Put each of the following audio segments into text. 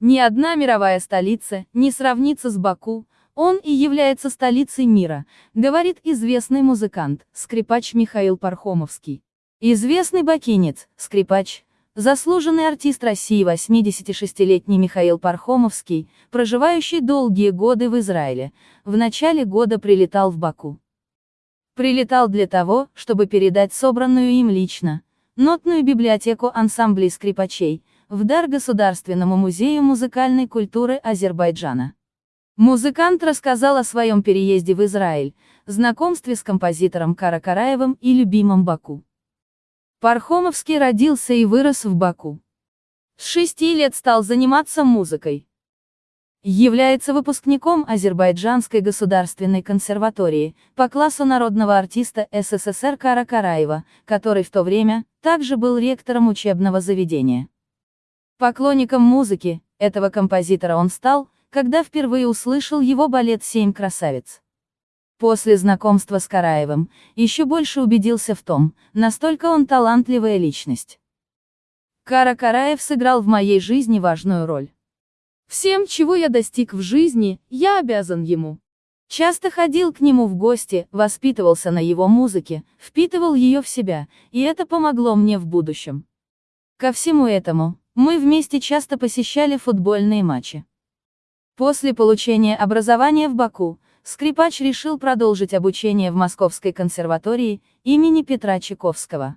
Ни одна мировая столица не сравнится с Баку, он и является столицей мира, говорит известный музыкант, скрипач Михаил Пархомовский. Известный бакинец, скрипач, заслуженный артист России 86-летний Михаил Пархомовский, проживающий долгие годы в Израиле, в начале года прилетал в Баку. Прилетал для того, чтобы передать собранную им лично, нотную библиотеку ансамблей скрипачей, в дар Государственному музею музыкальной культуры Азербайджана. Музыкант рассказал о своем переезде в Израиль, знакомстве с композитором Кара Караевым и любимом Баку. Пархомовский родился и вырос в Баку. С шести лет стал заниматься музыкой. Является выпускником Азербайджанской государственной консерватории, по классу народного артиста СССР Кара Караева, который в то время, также был ректором учебного заведения. Поклонником музыки, этого композитора он стал, когда впервые услышал его балет «Семь красавиц». После знакомства с Караевым, еще больше убедился в том, настолько он талантливая личность. Кара Караев сыграл в моей жизни важную роль. Всем, чего я достиг в жизни, я обязан ему. Часто ходил к нему в гости, воспитывался на его музыке, впитывал ее в себя, и это помогло мне в будущем. Ко всему этому, мы вместе часто посещали футбольные матчи. После получения образования в Баку, скрипач решил продолжить обучение в Московской консерватории имени Петра Чайковского.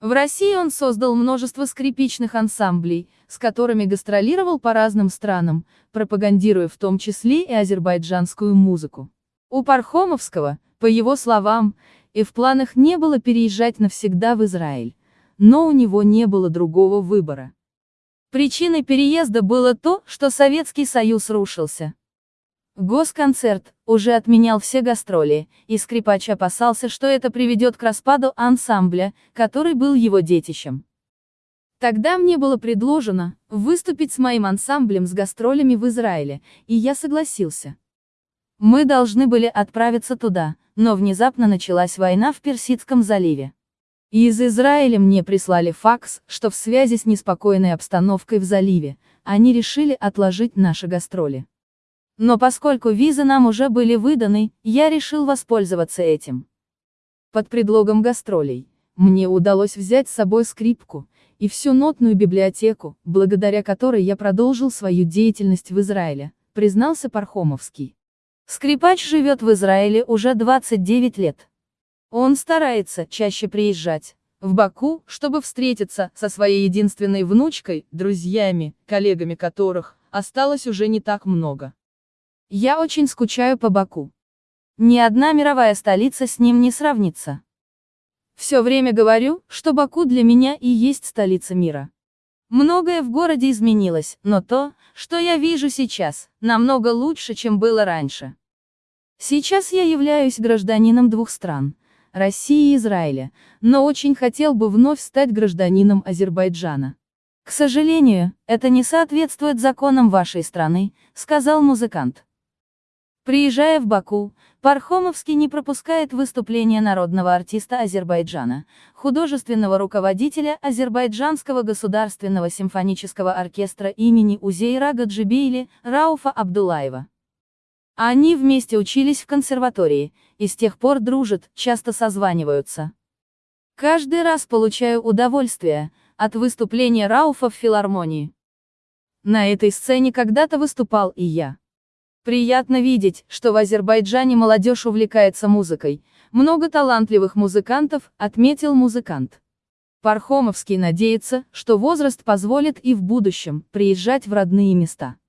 В России он создал множество скрипичных ансамблей, с которыми гастролировал по разным странам, пропагандируя в том числе и азербайджанскую музыку. У Пархомовского, по его словам, и в планах не было переезжать навсегда в Израиль, но у него не было другого выбора. Причиной переезда было то, что Советский Союз рушился. Госконцерт уже отменял все гастроли, и скрипач опасался, что это приведет к распаду ансамбля, который был его детищем. Тогда мне было предложено выступить с моим ансамблем с гастролями в Израиле, и я согласился. Мы должны были отправиться туда, но внезапно началась война в Персидском заливе. И из Израиля мне прислали факс, что в связи с неспокойной обстановкой в заливе, они решили отложить наши гастроли. Но поскольку визы нам уже были выданы, я решил воспользоваться этим. Под предлогом гастролей, мне удалось взять с собой скрипку, и всю нотную библиотеку, благодаря которой я продолжил свою деятельность в Израиле, признался Пархомовский. Скрипач живет в Израиле уже 29 лет. Он старается чаще приезжать в Баку, чтобы встретиться со своей единственной внучкой, друзьями, коллегами которых осталось уже не так много. Я очень скучаю по Баку. Ни одна мировая столица с ним не сравнится. Все время говорю, что Баку для меня и есть столица мира. Многое в городе изменилось, но то, что я вижу сейчас, намного лучше, чем было раньше. Сейчас я являюсь гражданином двух стран, России и Израиля, но очень хотел бы вновь стать гражданином Азербайджана. К сожалению, это не соответствует законам вашей страны, сказал музыкант. Приезжая в Баку, Пархомовский не пропускает выступления народного артиста Азербайджана, художественного руководителя Азербайджанского государственного симфонического оркестра имени Узейра Гаджибейли, Рауфа Абдулаева. Они вместе учились в консерватории, и с тех пор дружат, часто созваниваются. Каждый раз получаю удовольствие от выступления Рауфа в филармонии. На этой сцене когда-то выступал и я. Приятно видеть, что в Азербайджане молодежь увлекается музыкой. Много талантливых музыкантов, отметил музыкант. Пархомовский надеется, что возраст позволит и в будущем приезжать в родные места.